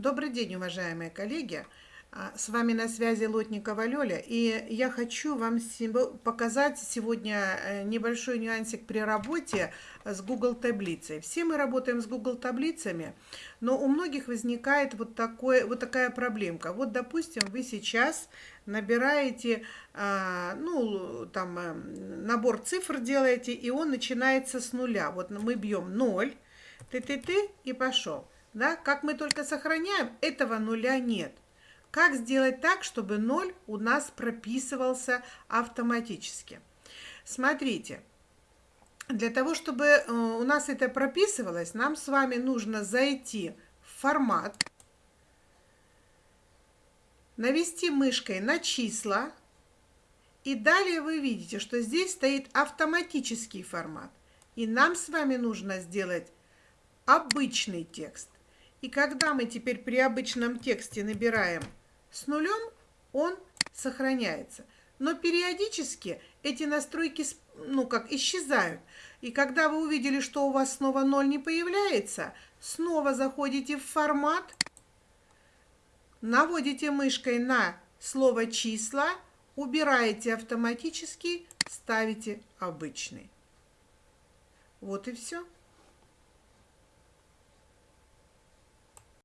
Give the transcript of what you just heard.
Добрый день, уважаемые коллеги! А, с вами на связи Лотникова Лёля, и я хочу вам показать сегодня э, небольшой нюансик при работе с Google таблицей. Все мы работаем с Google таблицами, но у многих возникает вот, такой, вот такая проблемка. Вот, допустим, вы сейчас набираете, а, ну, там, э, набор цифр делаете, и он начинается с нуля. Вот мы бьем 0, ты-ты-ты, и пошел. Да? Как мы только сохраняем, этого нуля нет. Как сделать так, чтобы 0 у нас прописывался автоматически? Смотрите, для того, чтобы э, у нас это прописывалось, нам с вами нужно зайти в формат, навести мышкой на числа, и далее вы видите, что здесь стоит автоматический формат. И нам с вами нужно сделать обычный текст. И когда мы теперь при обычном тексте набираем с нулем, он сохраняется. Но периодически эти настройки, ну как, исчезают. И когда вы увидели, что у вас снова 0 не появляется, снова заходите в формат, наводите мышкой на слово «числа», убираете автоматически, ставите обычный. Вот и все.